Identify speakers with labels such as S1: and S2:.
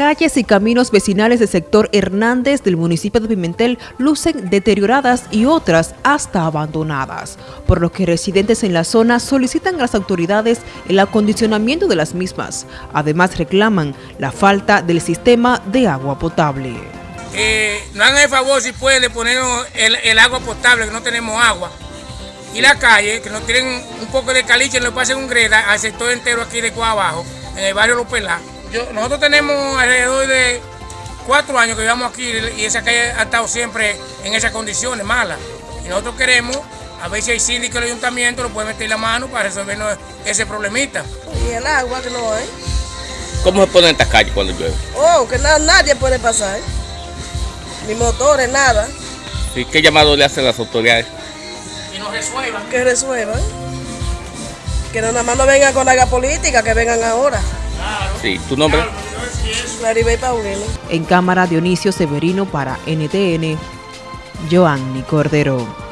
S1: calles y caminos vecinales del sector Hernández del municipio de Pimentel lucen deterioradas y otras hasta abandonadas, por lo que residentes en la zona solicitan a las autoridades el acondicionamiento de las mismas. Además reclaman la falta del sistema de agua potable.
S2: Eh, no hagan el favor si pueden ponernos el, agua potable, que no tenemos agua. Y la calle, que nos tienen un poco de caliche, nos pasen un greda al sector entero aquí de Cuba Abajo, en el barrio Los Pelá nosotros tenemos alrededor de cuatro años que vivamos aquí y esa calle ha estado siempre en esas condiciones malas. Y nosotros queremos, a ver si hay síndico del ayuntamiento, lo puede meter la mano para resolvernos ese problemita.
S3: Y el agua que no hay.
S4: ¿Cómo se ponen estas calles cuando llueve?
S3: Oh, que nadie puede pasar. Ni motores, nada.
S4: ¿Y qué llamado le hacen las autoridades?
S2: Que nos resuelvan.
S3: Que resuelvan. Que no nada más no vengan con la política, que vengan ahora.
S4: Sí, ¿tu nombre?
S3: Claribel Paulino.
S1: En cámara Dionisio Severino para NTN, Joanny Cordero.